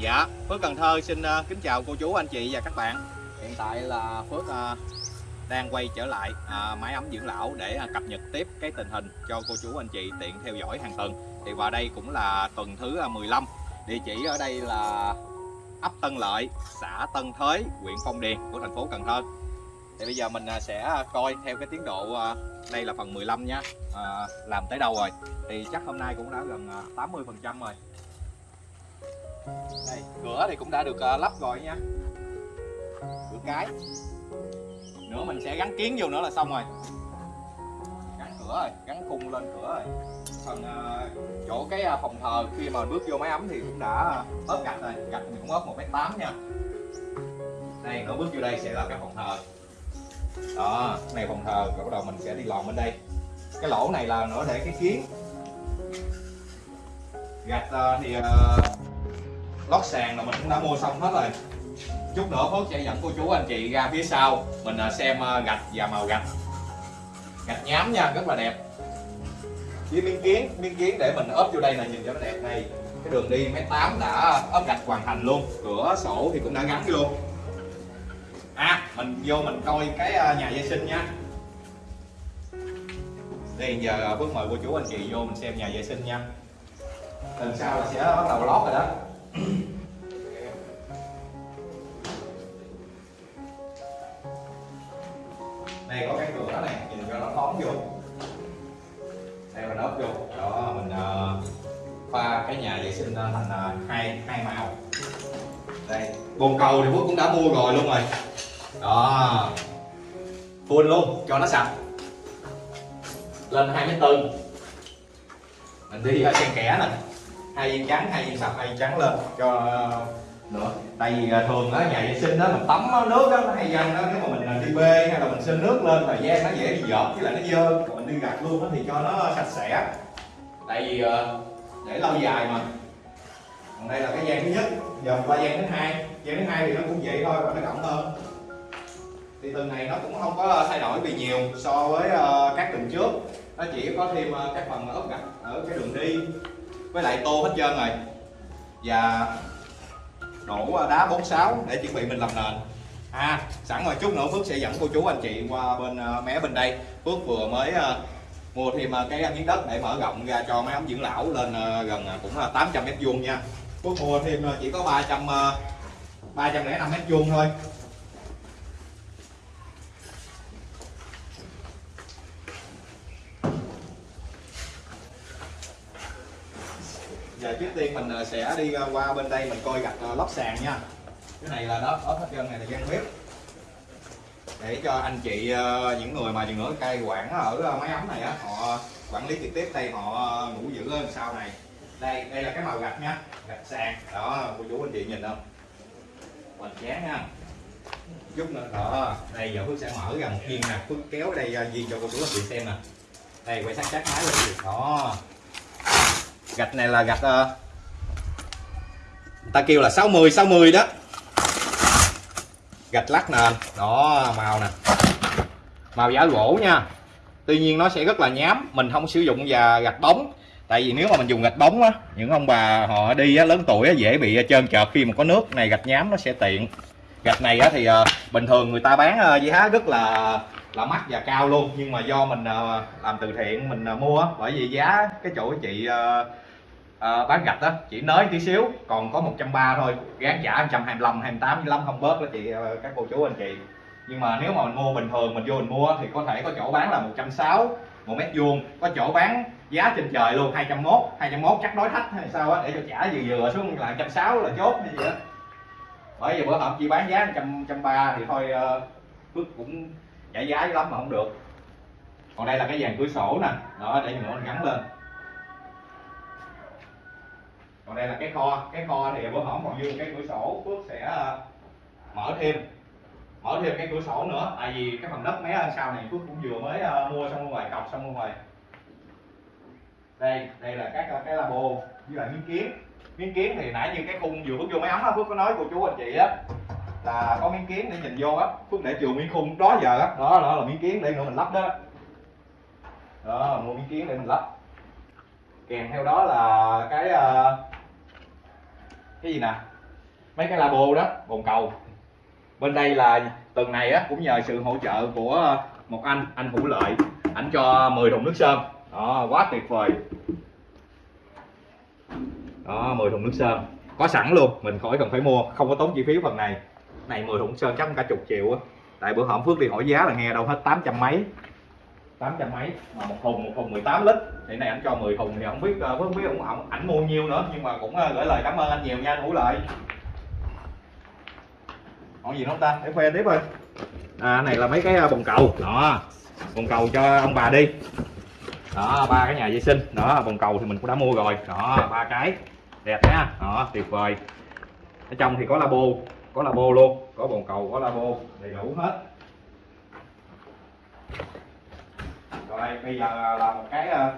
Dạ, Phước Cần Thơ xin uh, kính chào cô chú, anh chị và các bạn. Hiện tại là Phước uh, đang quay trở lại ờ, uh, máy ấm dưỡng lão để uh, cập nhật tiếp cái tình hình cho cô chú, anh chị tiện theo dõi hàng tuần. Thì vào đây cũng là tuần thứ uh, 15 Địa chỉ ở đây là ấp Tân Lợi, xã Tân Thới, huyện Phong Điền của thành phố Cần Thơ. Thì bây giờ mình uh, sẽ coi theo cái tiến độ uh, đây là phần 15 nha Làm tới đâu rồi? Thì chắc hôm nay cũng đã gần 80% rồi đây, cửa thì cũng đã được uh, lắp rồi nha. Cửa cái. Nữa mình sẽ gắn kiến vô nữa là xong rồi. Gắn cửa rồi gắn khung lên cửa rồi. Phần uh, chỗ cái uh, phòng thờ khi mà bước vô máy ấm thì cũng đã uh, ốp gạch rồi. Gạch thì cũng ốp một mét tám nha. Đây nữa bước vô đây sẽ là cái phòng thờ. Đó này phòng thờ rồi bắt đầu mình sẽ đi lòn bên đây. Cái lỗ này là nữa để cái kiến. Gạch uh, thì uh, lót sàn là mình cũng đã mua xong hết rồi. Chút nữa Phước sẽ dẫn cô chú anh chị ra phía sau, mình à, xem à, gạch và màu gạch. Gạch nhám nha, rất là đẹp. Với miếng kiến miếng kiến để mình ốp vô đây là nhìn cho nó đẹp này. cái đường đi mét tám đã ốp gạch hoàn thành luôn, cửa sổ thì cũng đã gắn luôn. À mình vô mình coi cái à, nhà vệ sinh nha. Đây giờ Phước mời cô chú anh chị vô mình xem nhà vệ sinh nha. Lần sau là sẽ bắt đầu lót rồi đó đây có cái cửa này nhìn cho nó thoáng vô. Đây mình ốp vô. Đó mình uh, pha cái nhà vệ sinh thành uh, hai hai màu. Đây bồn cầu thì phước cũng đã mua rồi luôn rồi. Đó. Full luôn cho nó sạch. Lên hai mét tư. Mình đi uh, xen kẻ nè hai viên trắng hai viên sạch hai viên trắng lên cho ờ, nữa. Tại vì ờ, thường đó nhà vệ sinh đó mình tắm nước đó nó hay dâng đó nếu mà mình ờ, đi bê hay là mình xin nước lên, thời gian nó dễ bị dợt với lại nó dơ. Mình đi gặt luôn đó thì cho nó sạch sẽ. Tại vì để lâu dài mà. Còn đây là cái gian thứ nhất. Giờ qua gian thứ hai. Gian thứ hai thì nó cũng vậy thôi, và nó rộng hơn. Thì từng này nó cũng không có thay đổi gì nhiều so với các tuần trước. Nó chỉ có thêm các phần ốp gạch, ở cái đường đi với lại tô hết trơn rồi. Và đổ đá 46 để chuẩn bị mình làm nền. À sẵn rồi chút nữa Phước sẽ dẫn cô chú anh chị qua bên ờ, mé bên đây. Phước vừa mới ờ, mua thêm ờ, cái miếng đất để mở rộng ra cho máy ấm dưỡng lão lên gần cũng là 800 mét vuông nha. Phước mua thêm chỉ có 300 305 mét vuông thôi. Giờ trước tiên mình ờ, sẽ đi ờ, qua bên đây mình coi gạch ờ, lót sàn nha. Cái này là đó ốp hết trơn này là gian bếp. Để cho anh chị những người mà chừng nữa cai quản ở máy ấm này á, họ quản lý trực tiếp đây, họ ngủ giữ lên sau này. Đây đây là cái màu gạch nha, gạch sàn. Đó, cô chú anh chị nhìn không? Hoành tráng ha. Chút nữa đó đây giờ phước sẽ mở ra một viên nè. Phước kéo đây viên cho cô chú anh chị xem nè. Đây, quay sát sát máy lên đó gạch này là gạch uh, ta kêu là 60 60 đó. Gạch lát nền đó màu nè. Màu giả gỗ nha. Tuy nhiên nó sẽ rất là nhám mình không sử dụng và gạch bóng. Tại vì nếu mà mình dùng gạch bóng á những ông bà họ đi á, lớn tuổi á, dễ bị trơn trợt khi mà có nước. Này gạch nhám nó sẽ tiện. Gạch này á, thì uh, bình thường người ta bán uh, giá rất là là mắc và cao luôn. Nhưng mà do mình uh, làm từ thiện mình uh, mua bởi vì giá cái chỗ chị uh, à, bán gạch đó chỉ nới tí xíu còn có 130 thôi. Gán trả 125 28 25 không bớt đó chị ờ, các cô chú anh chị. Nhưng mà nếu mà mình mua bình thường mình vô mình mua thì có thể có chỗ bán là 160 một mét vuông. Có chỗ bán giá trên trời luôn 201 201 chắc đối thách hay sao á để cho trả vừa vừa xuống là 160 là chốt hay gì đó bởi vì bữa hộp chỉ bán giá 130 thì thôi ờ, Phước uh, cũng trả giá lắm mà không được. Còn đây là cái dàn cửa sổ nè đó để nữa mình gắn lên còn đây là cái kho cái kho thì bữa hổm còn dư cái cửa sổ phước sẽ à, mở thêm mở thêm cái cửa sổ nữa. Tại vì cái phần đất mé ở sau này phước cũng vừa mới à, mua xong ngoài cọc xong ngoài. Đây đây là các cái labo như là miếng kiến. Miếng kiến thì nãy như cái khung vừa bước vô máy ấm á phước có nói cô chú anh chị á là có miếng kiến để nhìn vô á. Phước để trường miếng khung đó giờ á. Đó, đó là miếng kiến để nữa mình lắp đó. Đó mua miếng kiến để mình lắp. Kèm theo đó là cái uh, cái gì nè? Mấy cái labo đó, bồn cầu. Bên đây là tuần này á, cũng nhờ sự hỗ trợ của ờ, một anh anh hữu lợi. Ảnh cho 10 thùng nước sơn. Đó, quá tuyệt vời. Đó 10 thùng nước sơn. Có sẵn luôn, mình khỏi cần phải mua, không có tốn chi phí phần này. Này 10 thùng sơn chắc cả chục triệu á. Tại bữa hổm phước đi hỏi giá là nghe đâu hết 800 mấy. 800 mấy mà một thùng một thùng 18 lít. Thì này anh cho 10 thùng thì không biết ờ, không biết ông, ảnh, ảnh mua nhiêu nữa nhưng mà cũng ờ, gửi lời cảm ơn anh nhiều nha anh hữu lợi. Còn gì nữa không ta? Để khoe tiếp thôi à này là mấy cái ờ, bồn cầu. Đó bồn cầu cho ông bà đi. Đó ba cái nhà vệ sinh. Đó bồn cầu thì mình cũng đã mua rồi. Đó ba cái. Đẹp nhá đó tuyệt vời. Ở trong thì có labo có labo luôn. Có bồn cầu có labo. Đầy đủ hết. Đây bây giờ là một cái ờ,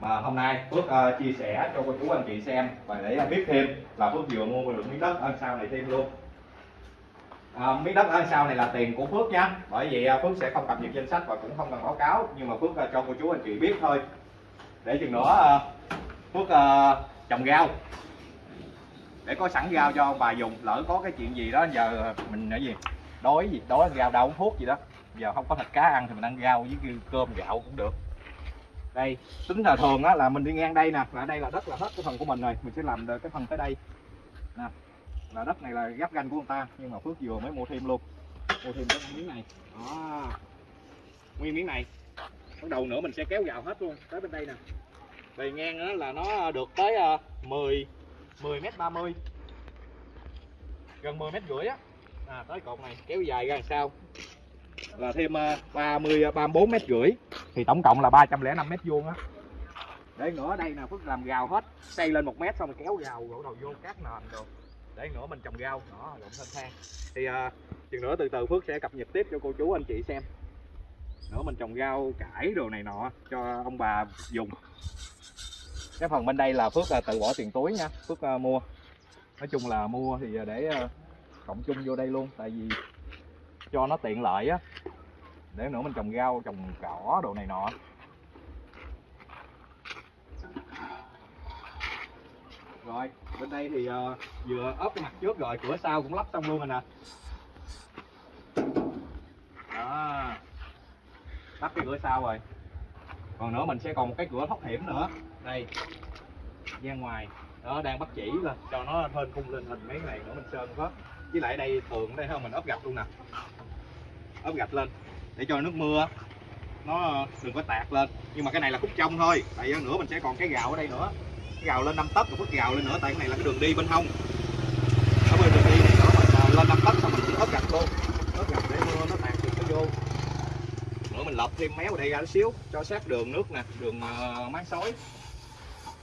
mà hôm nay Phước uh, chia sẻ cho cô chú anh chị xem và để biết thêm là Phước vừa mua được miếng đất ăn sau này thêm luôn. À, miếng đất ăn sau này là tiền của Phước nha. Bởi vì uh, Phước sẽ không cập nhật danh sách và cũng không cần báo cáo nhưng mà Phước uh, cho cô chú anh chị biết thôi. Để chừng nữa uh, Phước uh, trồng rau. Để có sẵn rau cho ông bà dùng. Lỡ có cái chuyện gì đó giờ mình nói gì? Đói gì? Đói rau đâu uống thuốc gì đó giờ không có thịt cá ăn thì mình ăn rau với cơm gạo cũng được. Đây tính là thường á là mình đi ngang đây nè là đây là đất là hết cái phần của mình rồi. Mình sẽ làm được cái phần tới đây. Nè là đất này là gấp ganh của người ta nhưng mà phước vừa mới mua thêm luôn. Mua thêm cái miếng này. Đó. Nguyên miếng này. Bắt đầu nữa mình sẽ kéo vào hết luôn tới bên đây nè. Bề ngang đó là nó được tới ờ, 10 10 mét 30 gần 10 mét rưỡi á. À, tới cột này kéo dài ra làm sao? Là thêm à, 30 34 à, mét rưỡi. Thì tổng cộng là 305 mét vuông á. Để nữa đây nè Phước làm gào hết. Xây lên một mét xong rồi kéo gào gỗ đầu vô cát nền rồi để nữa mình trồng rau đó lộn thanh thang thì à, chừng nữa từ từ Phước sẽ cập nhật tiếp cho cô chú anh chị xem. Nữa mình trồng rau cải đồ này nọ cho ông bà dùng. Cái phần bên đây là Phước là tự bỏ tiền túi nha. Phước à, mua. Nói chung là mua thì à, để à, cộng chung vô đây luôn. Tại vì cho nó tiện lợi á. Để nữa mình trồng rau trồng cỏ đồ này nọ. Rồi bên đây thì uh, vừa ốp cái mặt trước rồi cửa sau cũng lắp xong luôn rồi nè. Đó. Lắp cái cửa sau rồi. Còn nữa mình sẽ còn một cái cửa thoát hiểm nữa. Đây. Ra ngoài. Đó đang bắt chỉ lên cho nó hên khung lên hình mấy này nữa mình sơn có với lại đây tường đây không mình ốp gạch luôn nè ốp gạch lên để cho nước mưa nó đừng có tạt lên. Nhưng mà cái này là khúc trong thôi, tại nữa mình sẽ còn cái gạo ở đây nữa. Cái gạo lên 5 tấc rồi phút gạo lên nữa, tại cái này là cái đường đi bên hông. Ở bên đường đi này nữa mình lên 5 tấc xong mình ốp gạch luôn. Ốp gạch để mưa nó tạt được nó vô. Nữa mình lợp thêm méo ở đây ra xíu, cho sát đường nước nè, đường ờ, máng sói. Xối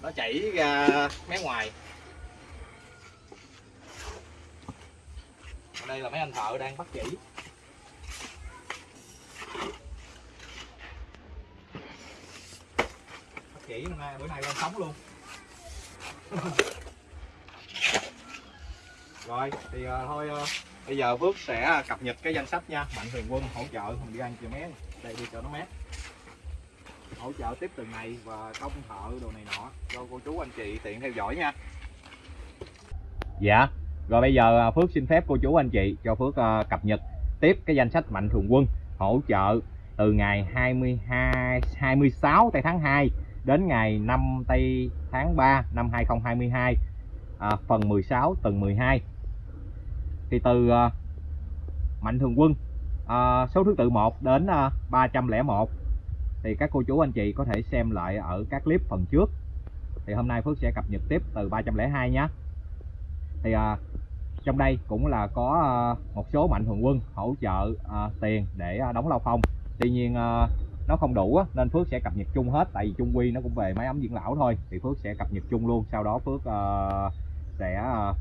nó chảy ra mé ngoài. Ở đây là mấy anh thợ đang bắt chỉ. Bắt chỉ bữa nay lên sống luôn. Rồi thì uh, thôi uh, bây giờ Phước sẽ cập nhật cái danh sách nha. Mạnh Thường Quân hỗ trợ mình đi ăn chè mé đây đi cho nó mát. Hỗ trợ tiếp từng ngày và công thợ đồ này nọ cho cô chú anh chị tiện theo dõi nha. Dạ rồi bây giờ ờ, Phước xin phép cô chú anh chị cho Phước uh, cập nhật tiếp cái danh sách Mạnh Thường Quân hỗ trợ từ ngày 22 26 tây tháng 2 đến ngày 5 tây tháng 3 năm 2022 à, phần 16 tuần 12 thì từ à, Mạnh Thường Quân à, số thứ tự 1 đến à, 301 thì các cô chú anh chị có thể xem lại ở các clip phần trước. Thì hôm nay Phước sẽ cập nhật tiếp từ 302 nhé thì à, trong đây cũng là có à, một số mạnh thường quân hỗ trợ à, tiền để à, đóng lao phong tuy nhiên à, nó không đủ á, nên Phước sẽ cập nhật chung hết tại vì chung quy nó cũng về máy ấm dưỡng lão thôi. Thì Phước sẽ cập nhật chung luôn sau đó Phước uh, sẽ uh,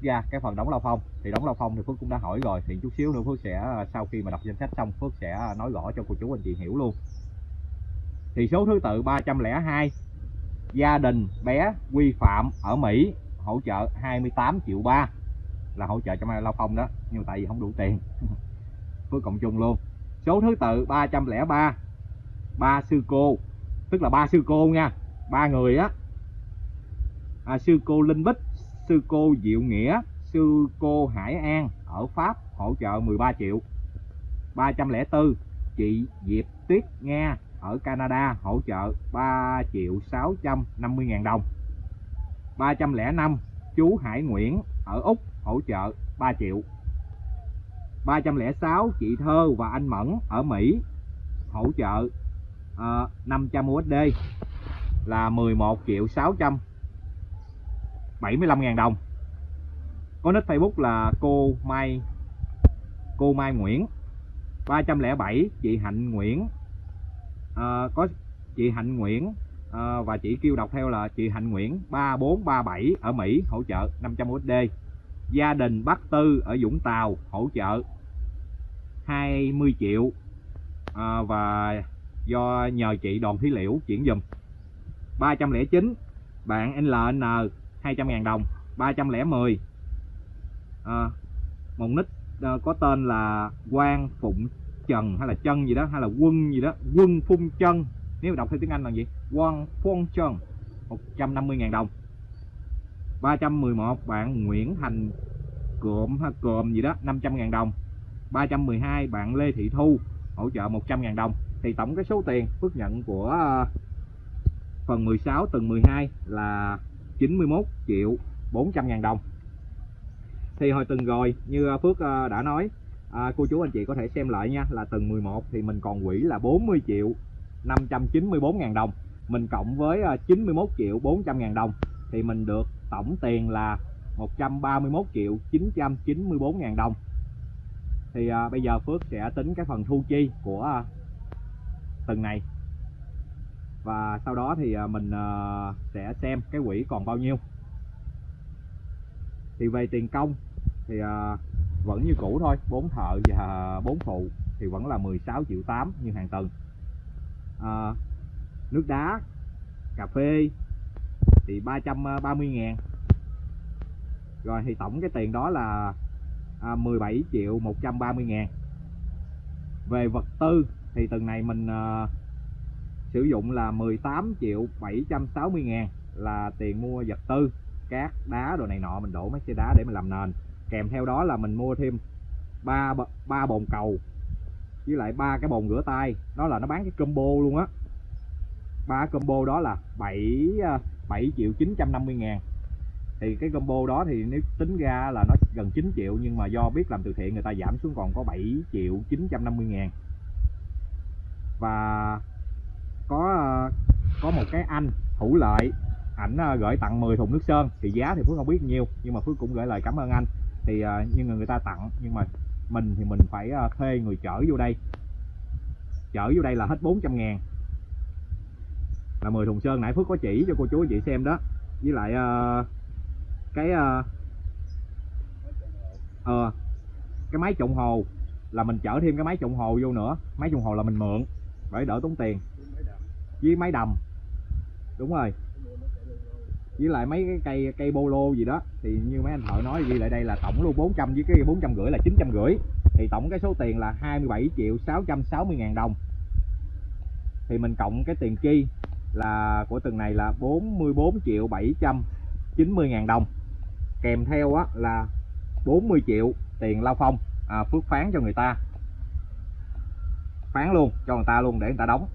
ra cái phần đóng lao phong thì đóng lao phong thì Phước cũng đã hỏi rồi thì chút xíu nữa Phước sẽ ờ, sau khi mà đọc danh sách xong Phước sẽ nói rõ cho cô chú anh chị hiểu luôn. Thì số thứ tự 302 gia đình bé quy phạm ở Mỹ hỗ trợ 28 triệu ba là hỗ trợ cho mai lao phong đó nhưng tại vì không đủ tiền. Phước cộng chung luôn số thứ tự 303 ba. Sư cô tức là ba sư cô nha ba người á. À, sư cô Linh Bích sư cô Diệu Nghĩa sư cô Hải An ở Pháp hỗ trợ 13 triệu. 304 chị Diệp Tuyết Nga ở Canada hỗ trợ 3 triệu 650 ngàn đồng. 305 chú Hải Nguyễn ở Úc hỗ trợ 3 triệu. 306 chị Thơ và anh Mẫn ở Mỹ hỗ trợ uh, 500 USD là 11 triệu 675 ngàn đồng. Có nick Facebook là cô Mai cô Mai Nguyễn. 307 chị Hạnh Nguyễn à, có chị Hạnh Nguyễn à, và chị kêu đọc theo là chị Hạnh Nguyễn 3437 ở Mỹ hỗ trợ 500 USD gia đình Bắc Tư ở Vũng Tàu hỗ trợ 20 triệu à, và do nhờ chị Đoàn Thí Liễu chuyển dùm 309 bạn LN 200.000 đồng 310 à, một nick à, có tên là Quang Phụng Trần hay là Chân gì đó hay là Quân gì đó Quân Phun Chân nếu đọc theo tiếng Anh là gì? Quang Phung Trần 150.000 đồng. 311 bạn Nguyễn Thành Cộm ha Cộm gì đó 500.000 đồng. 312 bạn Lê Thị Thu hỗ trợ 100.000 đồng. Thì tổng cái số tiền Phước nhận của ờ, phần 16 tuần 12 là 91 triệu 400 ngàn đồng. Thì hồi tuần rồi như ờ, Phước ờ, đã nói à, cô chú anh chị có thể xem lại nha là tuần 11 thì mình còn quỹ là 40 triệu 594 ngàn đồng. Mình cộng với 91 triệu 400 ngàn đồng thì mình được tổng tiền là 131 triệu 994 ngàn đồng. Thì à, bây giờ Phước sẽ tính cái phần thu chi của à, tuần này. Và sau đó thì à, mình à, sẽ xem cái quỹ còn bao nhiêu. Thì về tiền công thì à, vẫn như cũ thôi. Bốn thợ và bốn phụ thì vẫn là 16 triệu 8 như hàng tuần. À, nước đá cà phê thì 330 ờ, ngàn. Rồi thì tổng cái tiền đó là à, 17 triệu 130 ngàn. Về vật tư thì tuần này mình à, sử dụng là 18 triệu 760 ngàn là tiền mua vật tư cát đá đồ này nọ mình đổ mấy xe đá để mình làm nền. Kèm theo đó là mình mua thêm ba ba bồn cầu với lại ba cái bồn rửa tay. Đó là nó bán cái combo luôn á. Ba combo đó là 7 7 triệu 950 ngàn. Thì cái combo đó thì nếu tính ra là nó gần 9 triệu, nhưng mà do biết làm từ thiện người ta giảm xuống còn có 7 triệu 950 ngàn. Và có có một cái anh hữu lợi, ảnh ờ, gửi tặng 10 thùng nước sơn. Thì giá thì Phước không biết nhiêu, nhưng mà Phước cũng gửi lời cảm ơn anh. Thì ờ, nhưng người ta tặng, nhưng mà mình thì mình phải ờ, thuê người chở vô đây. Chở vô đây là hết 400 ngàn là 10 thùng sơn nãy Phước có chỉ cho cô chú anh chị xem đó. Với lại uh, cái uh, uh, cái máy trộn hồ là mình chở thêm cái máy trộn hồ vô nữa. Máy trộn hồ là mình mượn để đỡ tốn tiền. Với máy đầm. Đúng rồi. Với lại mấy cái cây cây bolo gì đó thì như mấy anh thợ nói ghi lại đây là tổng luôn 400 với cái 450 là 950 thì tổng cái số tiền là 27 triệu 660 ngàn đồng. Thì mình cộng cái tiền chi? là của từng này là 44 triệu 790 ngàn đồng. Kèm theo á, là 40 triệu tiền lao phong à, phước phán cho người ta. Phán luôn cho người ta luôn để người ta đóng.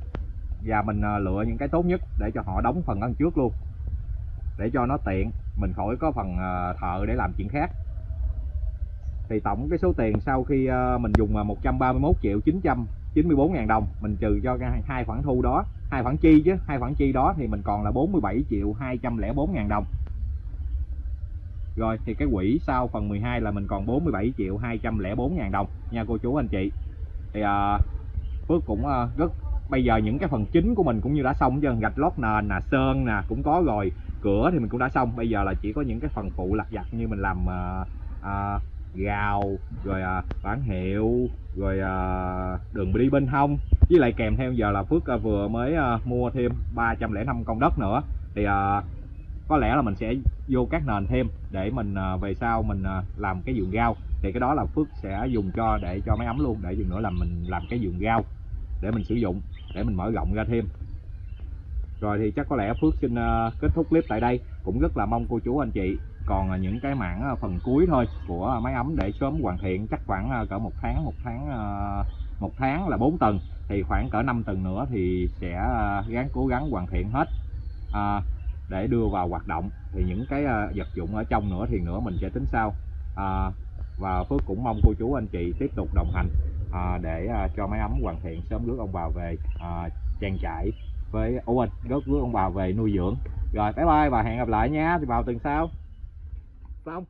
Và mình à, lựa những cái tốt nhất để cho họ đóng phần ăn trước luôn. Để cho nó tiện mình khỏi có phần à, thợ để làm chuyện khác. Thì tổng cái số tiền sau khi à, mình dùng là 131 triệu 900 94.000 đồng mình trừ cho hai khoản thu đó hai khoản chi chứ hai khoản chi đó thì mình còn là 47 triệu 204.000 đồng. Rồi thì cái quỹ sau phần 12 là mình còn 47 triệu 204.000 đồng nha cô chú anh chị. Thì à, Phước cũng à, rất bây giờ những cái phần chính của mình cũng như đã xong chứ gạch lót nền nè sơn nè cũng có rồi cửa thì mình cũng đã xong. Bây giờ là chỉ có những cái phần phụ lặt vặt như mình làm à, à, gào rồi à, bản hiệu rồi à, đường đi bên hông. Với lại kèm theo giờ là Phước à, vừa mới à, mua thêm 305 con đất nữa. Thì à, có lẽ là mình sẽ vô các nền thêm để mình à, về sau mình à, làm cái vườn rau. Thì cái đó là Phước sẽ dùng cho để cho máy ấm luôn. Để dừng nữa là mình làm cái vườn rau để mình sử dụng để mình mở rộng ra thêm. Rồi thì chắc có lẽ Phước xin à, kết thúc clip tại đây. Cũng rất là mong cô chú anh chị còn à, những cái mảng à, phần cuối thôi của à, máy ấm để sớm hoàn thiện chắc khoảng cỡ một tháng một tháng một tháng là 4 tầng. Thì khoảng cỡ 5 tầng nữa thì sẽ gắng cố gắng hoàn thiện hết. À, để đưa vào hoạt động. Thì những cái vật dụng ở trong nữa thì nữa mình sẽ tính sau. À, và Phước cũng mong cô chú anh chị tiếp tục đồng hành à, để à, cho máy ấm hoàn thiện sớm rước ông bà về à, trang trại với anh rước rước ông bà về nuôi dưỡng. Rồi bye bye và hẹn gặp lại nha. Thì vào tuần sau xong